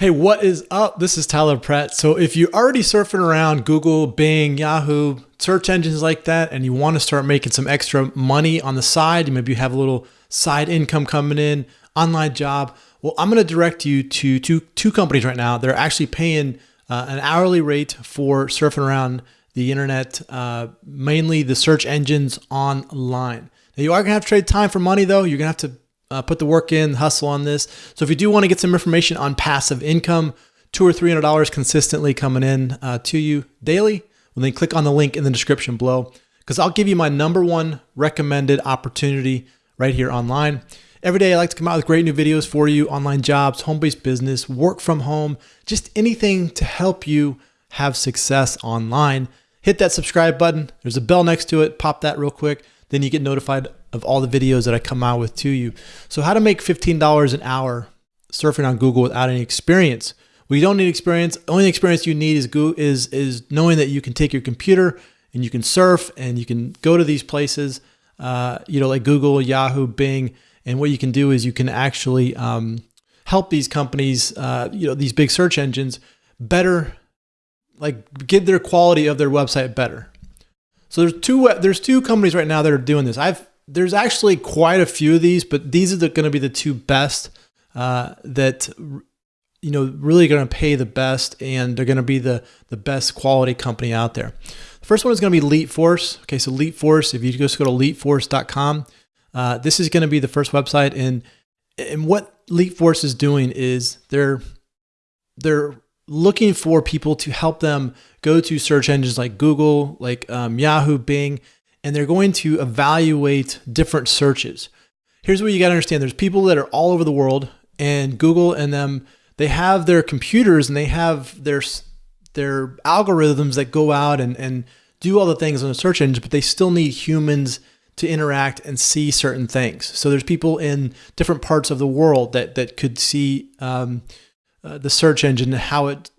Hey, what is up? This is Tyler Pratt. So, if you're already surfing around Google, Bing, Yahoo, search engines like that, and you want to start making some extra money on the side, maybe you have a little side income coming in, online job, well, I'm going to direct you to two, two companies right now that are actually paying uh, an hourly rate for surfing around the internet, uh, mainly the search engines online. Now, you are going to have to trade time for money, though. You're going to have to uh, put the work in, hustle on this. So if you do want to get some information on passive income, two or three hundred dollars consistently coming in uh, to you daily, well then click on the link in the description below because I'll give you my number one recommended opportunity right here online. Every day I like to come out with great new videos for you, online jobs, home-based business, work from home, just anything to help you have success online. Hit that subscribe button. There's a bell next to it. Pop that real quick. Then you get notified of all the videos that I come out with to you. So how to make $15 an hour surfing on Google without any experience. You don't need experience. Only experience you need is is is knowing that you can take your computer and you can surf and you can go to these places, uh, you know, like Google, Yahoo, Bing, and what you can do is you can actually um, help these companies, uh, you know, these big search engines better, like get their quality of their website better. So there's two there's two companies right now that are doing this. I've there's actually quite a few of these, but these are the, going to be the two best uh, that you know really going to pay the best, and they're going to be the the best quality company out there. The first one is going to be LeapForce. Okay, so LeapForce. If you just go to LeapForce.com, uh, this is going to be the first website, and and what LeapForce is doing is they're they're looking for people to help them go to search engines like Google, like um, Yahoo, Bing, and they're going to evaluate different searches. Here's what you got to understand there's people that are all over the world, and Google and them, they have their computers and they have their their algorithms that go out and, and do all the things on the search engine, but they still need humans to interact and see certain things. So there's people in different parts of the world that that could see um, uh, the search engine and how it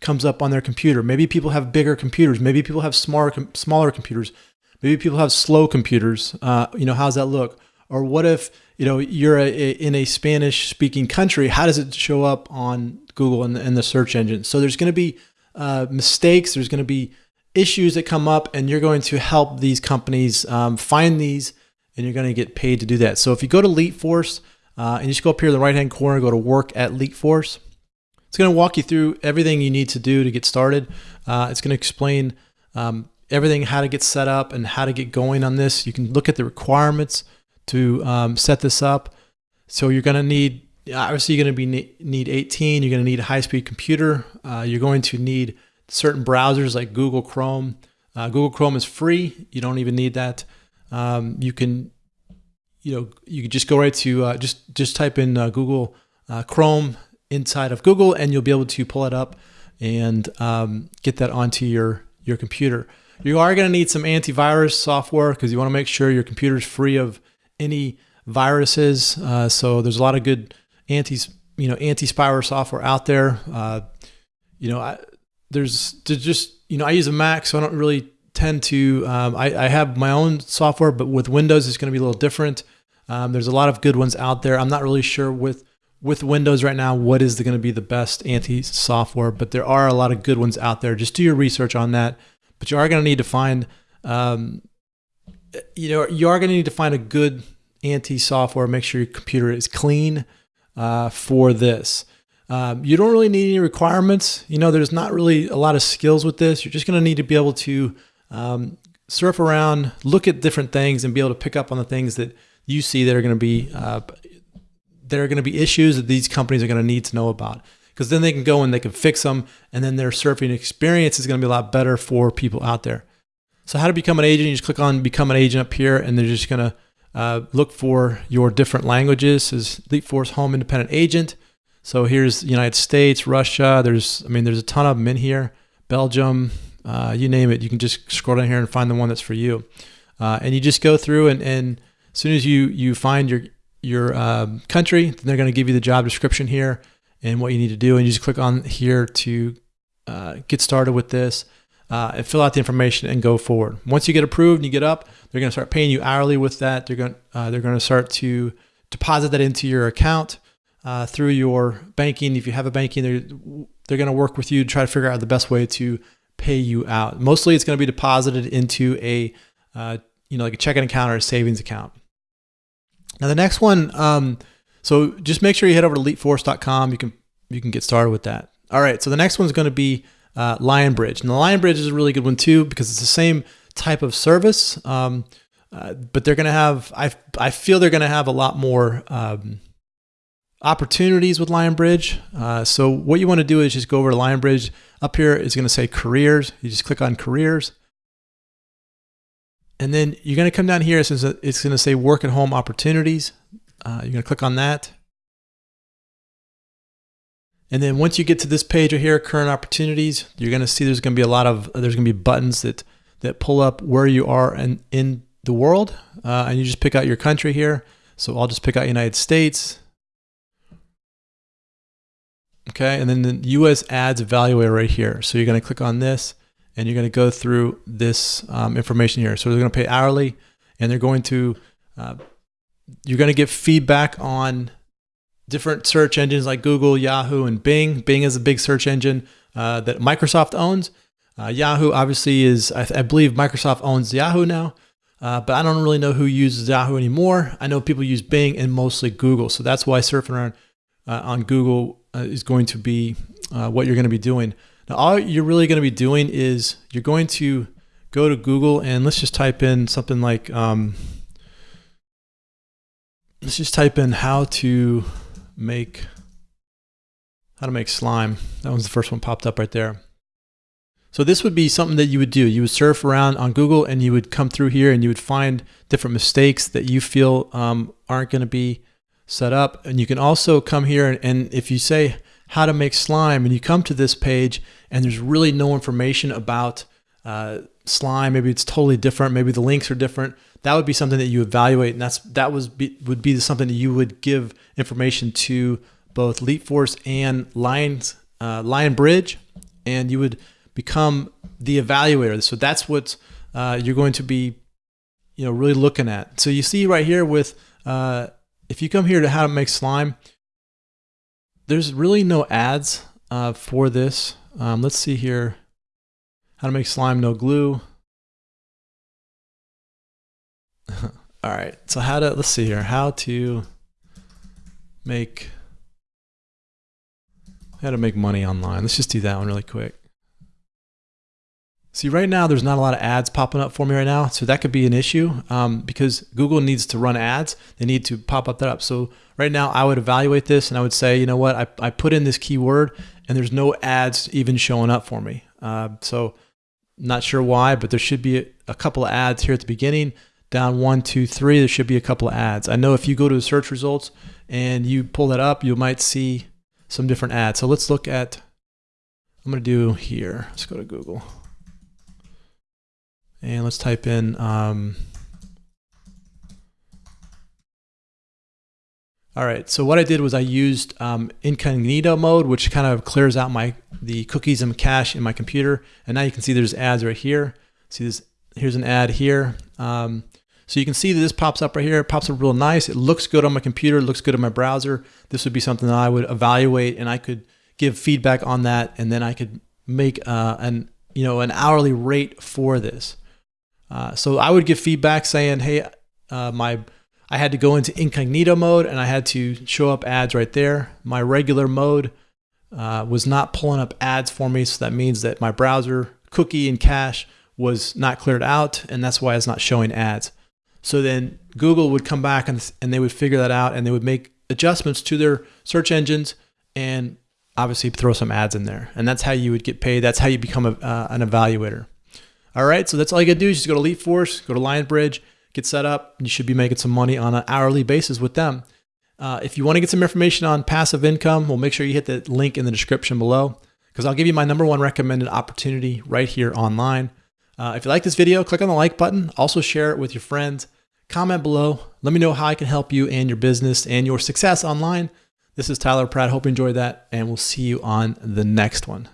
comes up on their computer. Maybe people have bigger computers. Maybe people have smaller smaller computers. Maybe people have slow computers. Uh, you know, how's that look? Or what if you know you're a, a, in a Spanish speaking country? How does it show up on Google and, and the search engine? So there's going to be uh, mistakes. There's going to be issues that come up, and you're going to help these companies um, find these, and you're going to get paid to do that. So if you go to LeapForce uh, and you just go up here in the right hand corner, go to Work at LeapForce. It's going to walk you through everything you need to do to get started. Uh, it's going to explain um, everything, how to get set up and how to get going on this. You can look at the requirements to um, set this up. So you're going to need, obviously you're going to be need 18. You're going to need a high-speed computer. Uh, you're going to need certain browsers like Google Chrome. Uh, Google Chrome is free. You don't even need that. Um, you can, you know, you can just go right to uh, just just type in uh, Google uh, Chrome inside of Google, and you'll be able to pull it up and um, get that onto your your computer. You are going to need some antivirus software because you want to make sure your computer is free of any viruses. Uh, so there's a lot of good anti, you know, anti-spyware software out there. Uh, you know, I, there's, there's just, you know, I use a Mac, so I don't really tend to, um, I, I, have my own software, but with Windows, it's going to be a little different. Um, there's a lot of good ones out there. I'm not really sure with, with Windows right now, what is going to be the best anti software, but there are a lot of good ones out there. Just do your research on that but you are going to need to find, um, you know, you are going to need to find a good anti software. Make sure your computer is clean uh, for this. Um, you don't really need any requirements. You know, there's not really a lot of skills with this. You're just going to need to be able to um, surf around, look at different things, and be able to pick up on the things that you see that are going to be uh, that are going to be issues that these companies are going to need to know about because then they can go and they can fix them and then their surfing experience is going to be a lot better for people out there. So how to become an agent, you just click on become an agent up here and they're just going to uh, look for your different languages is LeapForce Home Independent Agent. So here's the United States, Russia. There's, I mean, there's a ton of them in here. Belgium, uh, you name it. You can just scroll down here and find the one that's for you. Uh, and you just go through and, and as soon as you, you find your, your um, country, then they're going to give you the job description here and what you need to do. And you just click on here to uh, get started with this uh, and fill out the information and go forward. Once you get approved and you get up, they're going to start paying you hourly with that. They're going uh, they're going to start to deposit that into your account. uh, through your banking. If you have a banking, they're they're going to work with you to try to figure out the best way to pay you out. Mostly, it's going to be deposited into a uh, you know like a checking account or a savings account. Now the next one, um, so just make sure you head over to leapforce.com. You can you can get started with that. All right, so the next one's going to be uh, Lionbridge. And the Lionbridge is a really good one too because it's the same type of service, um, uh, but they're going to have I I feel they're going to have a lot more. Um, opportunities with Lionbridge. Uh, so what you want to do is just go over to Lionbridge. Up here is going to say careers. You just click on careers. And then you're going to come down here. It's going to say work at home opportunities. Uh, you're going to click on that. And then once you get to this page right here, current opportunities, you're going to see there's going to be a lot of, there's going to be buttons that, that pull up where you are in, in the world. Uh, and you just pick out your country here. So I'll just pick out United States. Okay, and then the US ads evaluator right here. So you're going to click on this and you're going to go through this um, information here. So they're going to pay hourly and they're going to, uh, you're going to get feedback on different search engines like Google, Yahoo, and Bing. Bing is a big search engine uh, that Microsoft owns. Uh, Yahoo obviously is, I, I, believe Microsoft owns Yahoo now, uh, but I don't really know who uses Yahoo anymore. I know people use Bing and mostly Google. So that's why surfing around uh, on Google uh, is going to be what you're going to be doing. Now, all you're really going to be doing is you're going to go to Google and let's just type in something like, um, let's just type in how to make, how to make slime. That was the first one popped up right there. So this would be something that you would do. You would surf around on Google and you would come through here and you would find different mistakes that you feel um, aren't going to be set up. And you can also come here and, and if you say, how to make slime and you come to this page and there's really no information about uh, slime. Maybe it's totally different. Maybe the links are different. That would be something that you evaluate and that's that was be, would be something that you would give information to both Leap Force and Lions uh, Lionbridge and you would become the evaluator. So that's what uh, you're going to be you know really looking at. So you see right here with uh, if you come here to how to make slime there's really no ads uh, for this. Um, let's see here. How to make slime no glue. All right, so how to, let's see here, how to make, how to make money online. Let's just do that one really quick. See, right now, there's not a lot of ads popping up for me right now. So that could be an issue um, because Google needs to run ads. They need to pop up that up. So right now, I would evaluate this and I would say, you know what, I, I put in this keyword and there's no ads even showing up for me. Uh, so not sure why, but there should be a, a couple of ads here at the beginning. Down one, two, three, there should be a couple of ads. I know if you go to the search results and you pull that up, you might see some different ads. So let's look at, I'm going to do here. Let's go to Google. And let's type in um, All right, so what I did was I used um, incognito mode, which kind of clears out my the cookies and cache in my computer. And now you can see there's ads right here. See this, here's an ad here. Um, so you can see that this pops up right here. It pops up real nice. It looks good on my computer. It looks good on my browser. This would be something that I would evaluate and I could give feedback on that. And then I could make uh, an, you know, an hourly rate for this. Uh, so I would give feedback saying, hey, uh, my I had to go into incognito mode and I had to show up ads right there. My regular mode uh, was not pulling up ads for me, so that means that my browser cookie and cache was not cleared out, and that's why it's not showing ads. So then Google would come back and, and they would figure that out and they would make adjustments to their search engines and obviously throw some ads in there. And that's how you would get paid. That's how you become a, uh, an evaluator. All right, so that's all you gotta do is just go to LeapForce, go to Lionbridge, get set up. You should be making some money on an hourly basis with them. Uh, if you want to get some information on passive income, well, make sure you hit the link in the description below because I'll give you my number one recommended opportunity right here online. Uh, if you like this video, click on the like button. Also share it with your friends. Comment below. Let me know how I can help you and your business and your success online. This is Tyler Pratt. Hope you enjoyed that, and we'll see you on the next one.